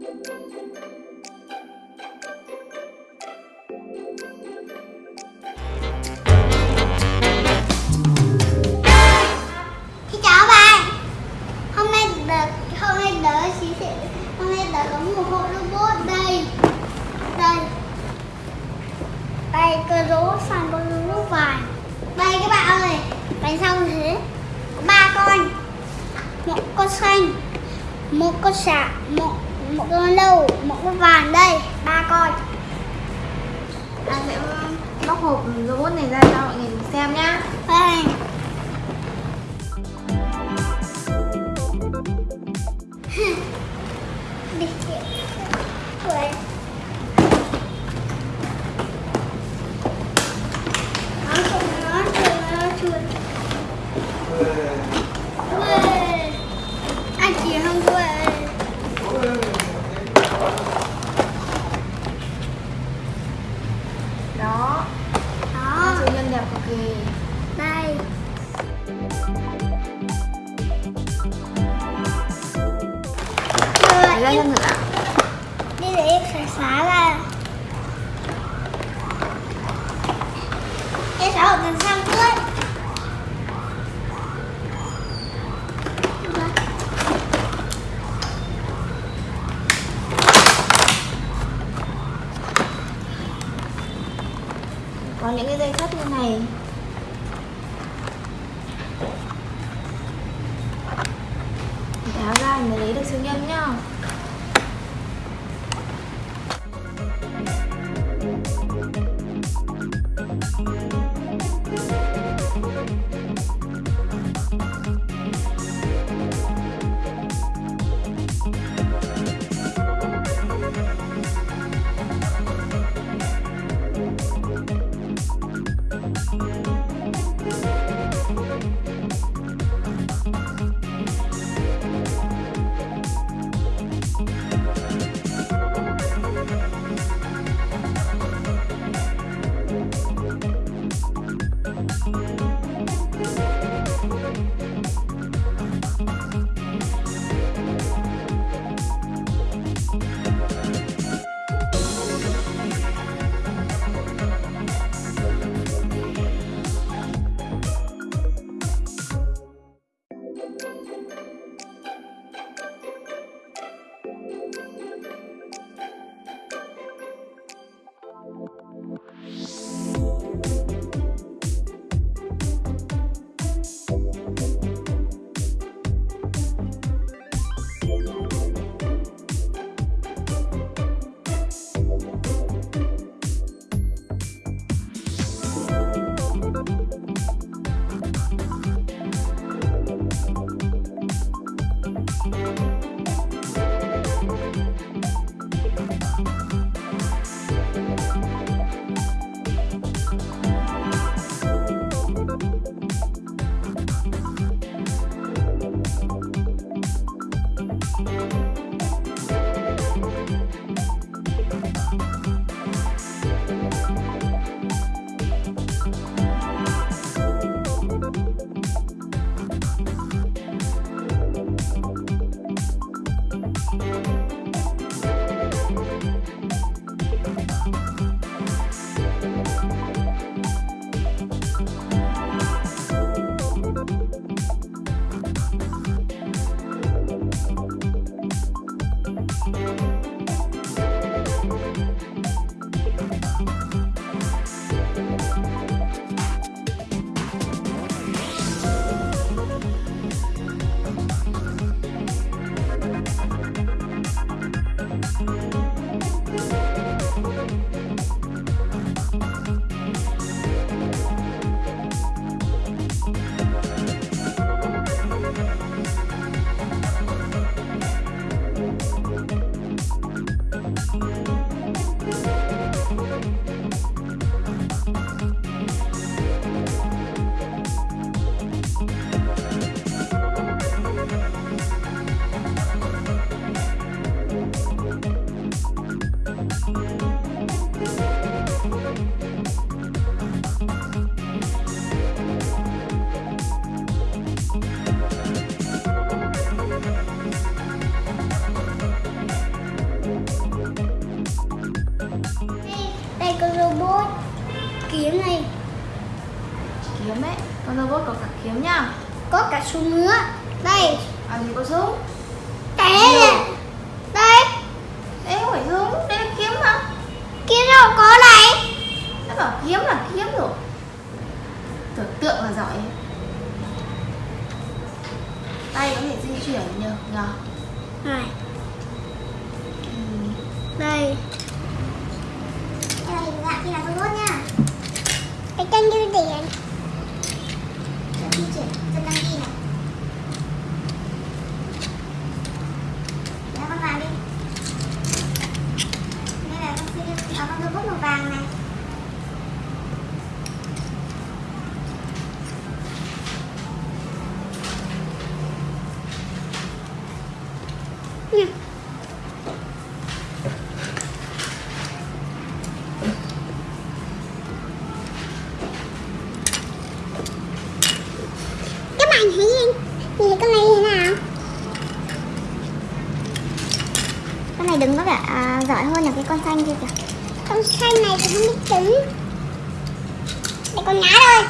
đây. Đây. Cơ rố phản cơ rố vàng đây các bạn ơi, bánh sau thế. Có ba con. Một con xanh, một con sạc một một con lâu một con vàng đây ba con. Anh sẽ bóc hộp robot này ra cho mọi người xem nhá. Đây Rồi, Lấy ra cho em thử ạ đi để em xả xả ra. Em xả một lần xong trước. Có những cái dây thắt như này tháo ra mới lấy được siêu nhân nhá Thanks. Kiếm này. Kiếm ấy con robot có cả kiếm nhá. Có cả súng nữa. Đây. À gì có súng? Cái này. Đây. Đấy không phải súng đây là kiếm mà. Kia đâu có này. Nó bảo kiếm là kiếm rồi. Tưởng tượng là giỏi. Tay có thể di chuyển nhờ nhờ. Này. Ừ. đây là kia là robot nha cái chân như điện chân di chuyển chân đăng ký này Để con vào đi đây là con xe à, con robot màu vàng này Nha. các bạn thấy nhìn nhìn con này như thế nào con này đứng có vẻ à, giỏi hơn là cái con xanh kia kìa. Con xanh này thì không biết đứng đây con ngã rồi